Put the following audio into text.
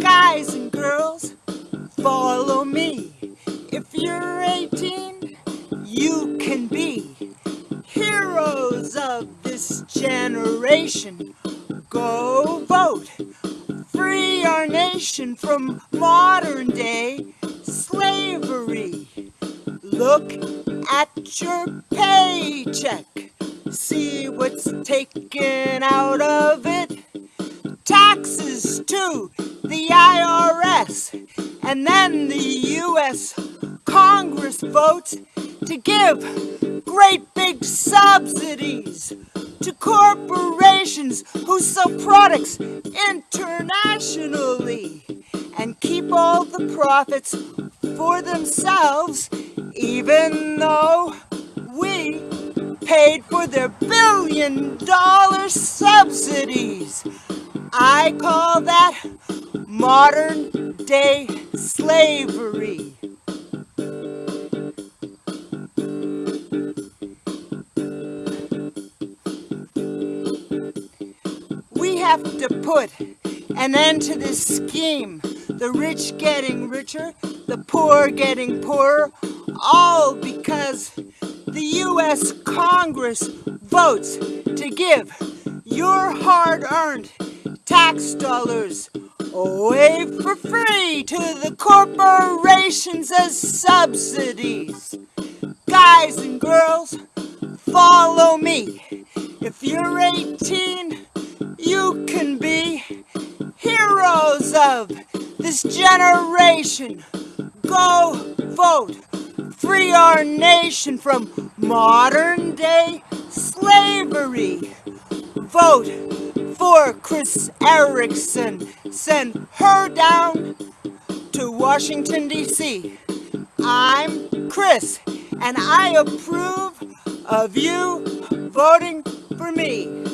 Guys and girls, follow me. If you're 18, you can be heroes of this generation. Go vote. Free our nation from modern day slavery. Look at your paycheck. See what's taken out of it. Taxes to the IRS. And then the U.S. Congress votes to give great big subsidies to corporations who sell products internationally and keep all the profits for themselves even though paid for their billion dollar subsidies. I call that modern day slavery. We have to put an end to this scheme. The rich getting richer, the poor getting poorer, all because the U.S. Congress votes to give your hard-earned tax dollars away for free to the corporations as subsidies. Guys and girls, follow me. If you're 18, you can be heroes of this generation. Go vote. Free our nation from modern day slavery. Vote for Chris Erickson. Send her down to Washington, D.C. I'm Chris, and I approve of you voting for me.